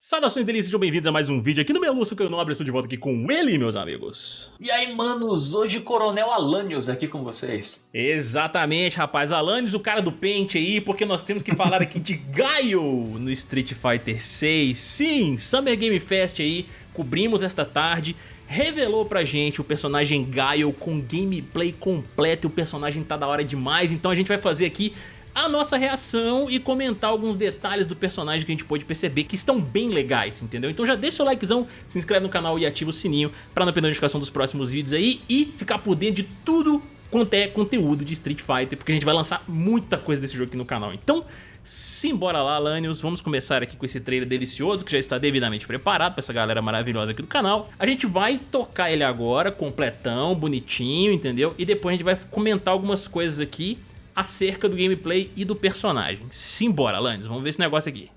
Saudações delícias, sejam bem-vindos a mais um vídeo aqui no meu Lúcio Caio Nobre, estou de volta aqui com ele, meus amigos. E aí, manos, hoje Coronel Alanios aqui com vocês. Exatamente, rapaz, Alanios, o cara do pente aí, porque nós temos que falar aqui de Gaio no Street Fighter 6. Sim, Summer Game Fest aí, cobrimos esta tarde, revelou pra gente o personagem Gaio com gameplay completo, e o personagem tá da hora demais, então a gente vai fazer aqui a nossa reação e comentar alguns detalhes do personagem que a gente pôde perceber que estão bem legais, entendeu? Então já deixa o likezão, se inscreve no canal e ativa o sininho pra não perder a notificação dos próximos vídeos aí e ficar por dentro de tudo quanto é conteúdo de Street Fighter, porque a gente vai lançar muita coisa desse jogo aqui no canal. Então, simbora lá, Lanius, vamos começar aqui com esse trailer delicioso, que já está devidamente preparado pra essa galera maravilhosa aqui do canal. A gente vai tocar ele agora, completão, bonitinho, entendeu? E depois a gente vai comentar algumas coisas aqui acerca do gameplay e do personagem. Simbora, Landis, vamos ver esse negócio aqui.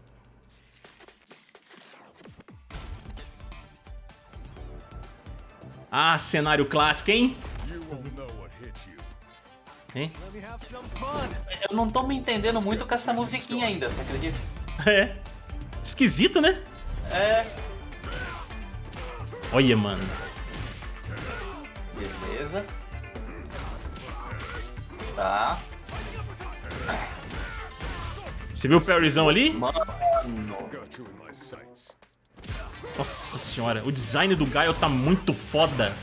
Ah, cenário clássico, hein? Hein? Eu não tô me entendendo muito com essa musiquinha ainda, você acredita? É. Esquisito, né? É. Olha, mano. Beleza. Tá. Você viu o parryzão ali? Nossa senhora, o design do Gaio tá muito foda.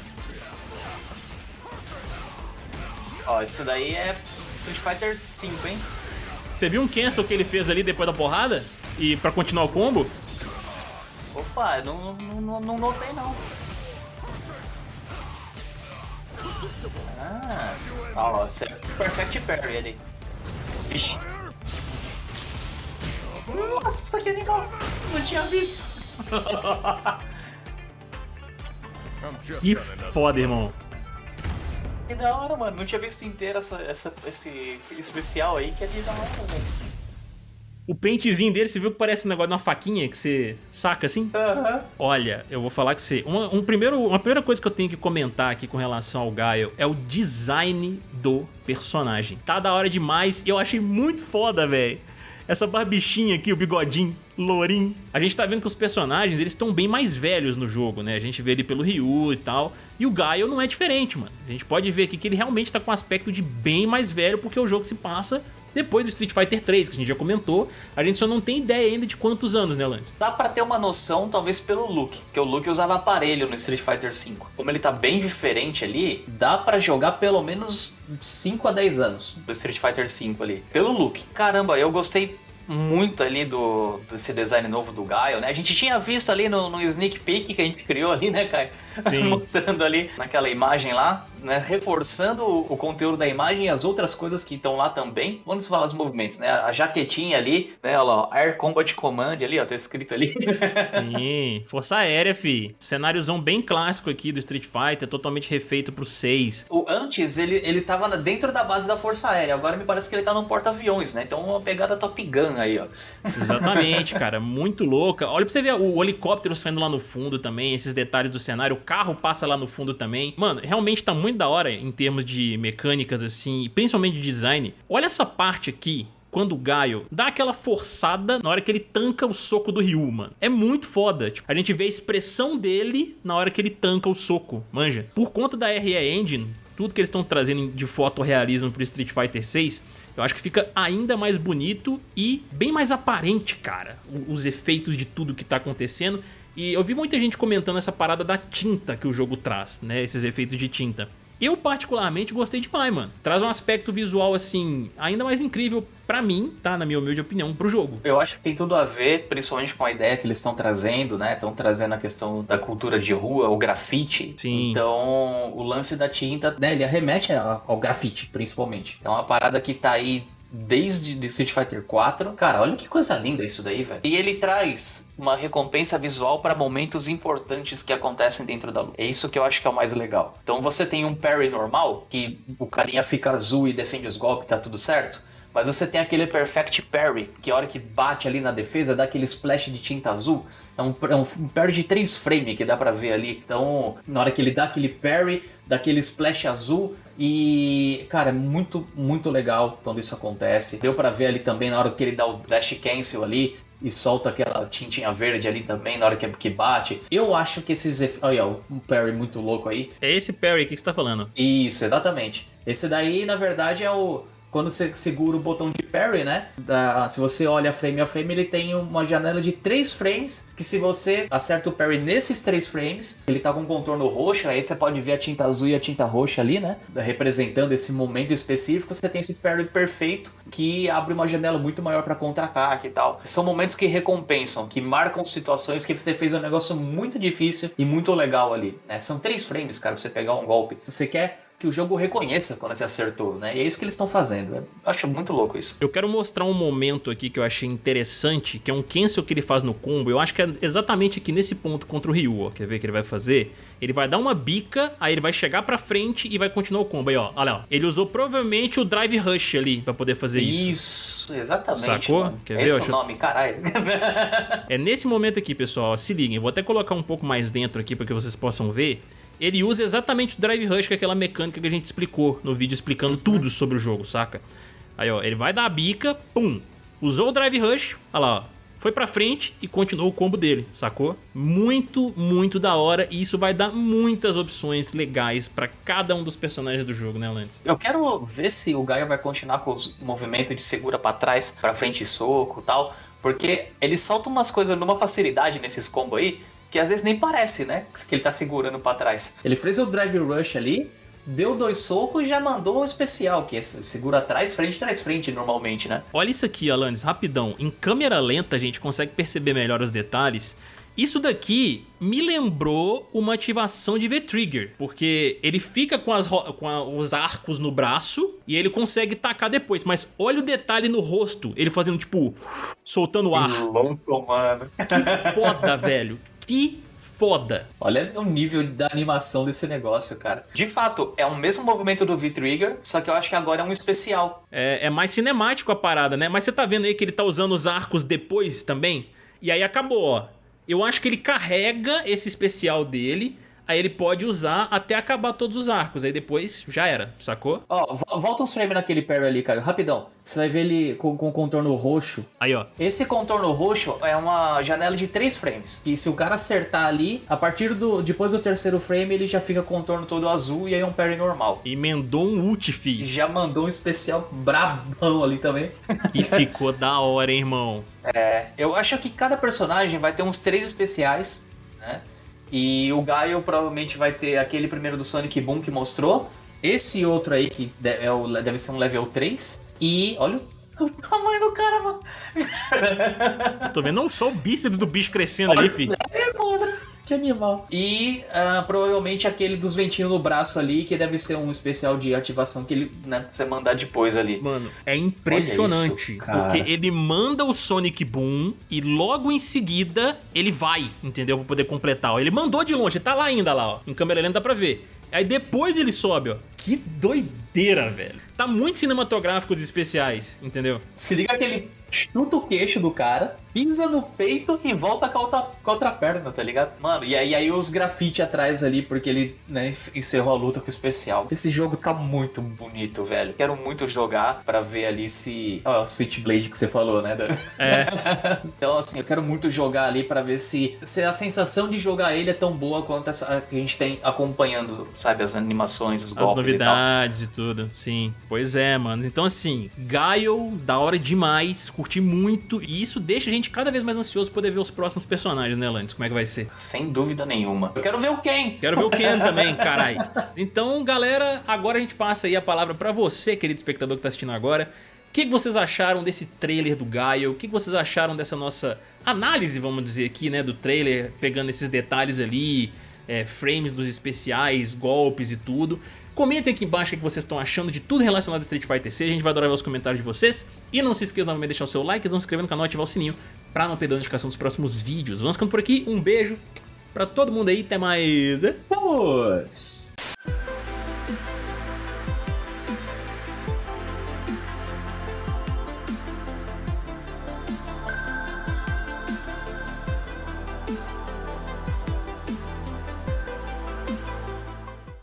Ó, isso daí é Street Fighter 5, hein? Você viu um cancel que ele fez ali depois da porrada? E pra continuar o combo? Opa, não, não, não notei não. Ah, ó, você é Perfect Parry ali. Vixe. Nossa, que animal! Não tinha visto. que foda, irmão. Que da hora, mano. Não tinha visto inteiro essa, essa, esse especial aí, que é de da hora, velho. O pentezinho dele, você viu que parece um negócio de uma faquinha que você saca assim? Uhum. Olha, eu vou falar que você... Uma, um primeiro, uma primeira coisa que eu tenho que comentar aqui com relação ao Gaio é o design do personagem. Tá da hora demais e eu achei muito foda, velho essa barbichinha aqui, o bigodinho, lourinho. A gente tá vendo que os personagens, eles estão bem mais velhos no jogo, né? A gente vê ele pelo Ryu e tal. E o Gaio não é diferente, mano. A gente pode ver aqui que ele realmente tá com um aspecto de bem mais velho, porque o jogo se passa depois do Street Fighter 3, que a gente já comentou, a gente só não tem ideia ainda de quantos anos, né, Lance? Dá pra ter uma noção, talvez, pelo look, que o look usava aparelho no Street Fighter 5. Como ele tá bem diferente ali, dá pra jogar pelo menos 5 a 10 anos do Street Fighter 5 ali, pelo look. Caramba, eu gostei muito ali do desse design novo do Gaio, né? A gente tinha visto ali no, no sneak peek que a gente criou ali, né, Caio? Mostrando ali naquela imagem lá, né? Reforçando o, o, conteúdo da imagem e as outras coisas que estão lá também. Vamos falar os movimentos, né? A jaquetinha ali, né? Olha lá, Air Combat Command ali, ó, tá escrito ali. Sim, Força Aérea, fi. Cenáriozão bem clássico aqui do Street Fighter, totalmente refeito pro 6. O, antes, ele, ele estava dentro da base da Força Aérea, agora me parece que ele tá num porta-aviões, né? Então uma pegada Top Gun aí, ó. Exatamente, cara. Muito louca. Olha pra você ver o helicóptero saindo lá no fundo também, esses detalhes do cenário. Carro passa lá no fundo também. Mano, realmente tá muito da hora em termos de mecânicas, assim, principalmente de design. Olha essa parte aqui, quando o Gaio dá aquela forçada na hora que ele tanca o soco do Ryu, mano. É muito foda. Tipo, a gente vê a expressão dele na hora que ele tanca o soco, manja. Por conta da RE Engine, tudo que eles estão trazendo de fotorrealismo pro Street Fighter 6, eu acho que fica ainda mais bonito e bem mais aparente, cara, os efeitos de tudo que tá acontecendo. E eu vi muita gente comentando essa parada da tinta que o jogo traz, né, esses efeitos de tinta. Eu particularmente gostei demais, mano. Traz um aspecto visual, assim, ainda mais incrível pra mim, tá? Na minha humilde opinião, pro jogo. Eu acho que tem tudo a ver, principalmente com a ideia que eles estão trazendo, né? Estão trazendo a questão da cultura de rua, o grafite. Sim. Então, o lance da tinta, né? Ele arremete ao grafite, principalmente. É uma parada que tá aí desde de Street Fighter 4. Cara, olha que coisa linda isso daí, velho. E ele traz uma recompensa visual para momentos importantes que acontecem dentro da luta. É isso que eu acho que é o mais legal. Então você tem um parry normal, que o carinha fica azul e defende os golpes, tá tudo certo. Mas você tem aquele Perfect Parry, que a hora que bate ali na defesa, dá aquele splash de tinta azul. É um, é um parry de 3 frames que dá pra ver ali. Então, na hora que ele dá aquele parry, dá aquele splash azul, e, cara, é muito, muito legal quando isso acontece. Deu pra ver ali também na hora que ele dá o dash cancel ali, e solta aquela tintinha verde ali também na hora que, bate. Eu acho que esses. Olha, um parry muito louco aí. É esse parry que você tá falando. Isso, exatamente. Esse daí, na verdade, é o quando você segura o botão de parry, né? Da, se você olha frame a frame, ele tem uma janela de três frames. Que se você acerta o parry nesses três frames, ele tá com um contorno roxo. Aí você pode ver a tinta azul e a tinta roxa ali, né? Representando esse momento específico. Você tem esse parry perfeito que abre uma janela muito maior para contra-ataque e tal. São momentos que recompensam, que marcam situações que você fez um negócio muito difícil e muito legal ali. Né? São três frames, cara, pra você pegar um golpe. Você quer que o jogo reconheça quando você acertou, né? E é isso que eles estão fazendo. Eu acho muito louco isso. Eu quero mostrar um momento aqui que eu achei interessante, que é um cancel que ele faz no combo. Eu acho que é exatamente aqui nesse ponto contra o Ryu, ó. Quer ver o que ele vai fazer? Ele vai dar uma bica, aí ele vai chegar pra frente e vai continuar o combo. Aí, ó, olha lá. Ele usou provavelmente o Drive Rush ali pra poder fazer isso. Isso, exatamente. Sacou? Mano. Quer Esse ver? é o nome, caralho. é nesse momento aqui, pessoal, ó, se liguem. Vou até colocar um pouco mais dentro aqui pra que vocês possam ver ele usa exatamente o Drive Rush, que é aquela mecânica que a gente explicou no vídeo explicando uhum. tudo sobre o jogo, saca? Aí, ó, ele vai dar a bica, pum, usou o Drive Rush, olha lá, ó, foi pra frente e continuou o combo dele, sacou? Muito, muito da hora e isso vai dar muitas opções legais pra cada um dos personagens do jogo, né, Lantes? Eu quero ver se o Gaia vai continuar com os movimentos de segura pra trás, pra frente e soco e tal, porque ele solta umas coisas numa facilidade nesses combos aí que às vezes nem parece, né? Que ele tá segurando para trás. Ele fez o drive rush ali, deu dois socos e já mandou o especial, que é segura atrás, frente, trás, frente normalmente, né? Olha isso aqui, Alanis, rapidão. Em câmera lenta a gente consegue perceber melhor os detalhes. Isso daqui me lembrou uma ativação de V-Trigger, porque ele fica com, as, com a, os arcos no braço e ele consegue tacar depois, mas olha o detalhe no rosto, ele fazendo tipo, soltando ar. Que louco, mano. Que foda, velho que foda. Olha o nível da animação desse negócio, cara. De fato, é o mesmo movimento do V-Trigger, só que eu acho que agora é um especial. É, é, mais cinemático a parada, né? Mas você tá vendo aí que ele tá usando os arcos depois também? E aí acabou, ó. Eu acho que ele carrega esse especial dele aí ele pode usar até acabar todos os arcos, aí depois já era, sacou? Ó, volta uns frames naquele parry ali, Caio, rapidão. Você vai ver ele com, com contorno roxo. Aí, ó. Esse contorno roxo é uma janela de três frames. E se o cara acertar ali, a partir do. Depois do terceiro frame, ele já fica contorno todo azul e aí é um parry normal. E mandou um ult, fi. Já mandou um especial brabão ali também. E ficou da hora, hein, irmão? É, eu acho que cada personagem vai ter uns três especiais, né? E o Gaio provavelmente vai ter aquele primeiro do Sonic Boom que mostrou. Esse outro aí que é o, deve ser um level 3. E olha o tamanho do cara, mano. Eu tô vendo não só o bíceps do bicho crescendo olha, ali, filho. É, mano. Que animal. E uh, provavelmente aquele dos ventinhos no braço ali, que deve ser um especial de ativação que ele, né, você mandar depois ali. Mano, é impressionante. Isso, porque ele manda o Sonic Boom e logo em seguida ele vai, entendeu? Pra poder completar. Ele mandou de longe, tá lá ainda lá, ó. Em câmera lenta dá pra ver. Aí depois ele sobe, ó. Que doideira, velho. Tá muito cinematográfico os especiais, entendeu? Se liga que ele chuta o queixo do cara, pisa no peito e volta com a outra, com a outra perna, tá ligado? Mano, e aí, aí os grafite atrás ali, porque ele né, encerrou a luta com o especial. Esse jogo tá muito bonito, velho. Quero muito jogar pra ver ali se. Ó, oh, Switchblade que você falou, né? É. então, assim, eu quero muito jogar ali pra ver se, se a sensação de jogar ele é tão boa quanto essa que a gente tem acompanhando, sabe? As animações, os golpes. As novidades e, e tudo, sim. Pois é, mano. Então, assim, Gaio, da hora demais curti muito e isso deixa a gente cada vez mais ansioso poder ver os próximos personagens, né, Lantes? Como é que vai ser? Sem dúvida nenhuma. Eu quero ver o Ken. Quero ver o Ken também, carai. Então, galera, agora a gente passa aí a palavra pra você, querido espectador que tá assistindo agora. O que vocês acharam desse trailer do Gaio? O que vocês acharam dessa nossa análise, vamos dizer aqui, né, do trailer, pegando esses detalhes ali, é, frames dos especiais, golpes e tudo. Comentem aqui embaixo o que vocês estão achando de tudo relacionado a Street Fighter 6, a gente vai adorar ver os comentários de vocês. E não se esqueçam novamente de deixar o seu like, se inscrever no canal e ativar o sininho pra não perder a notificação dos próximos vídeos. Vamos ficando por aqui, um beijo pra todo mundo aí, até mais. Vamos!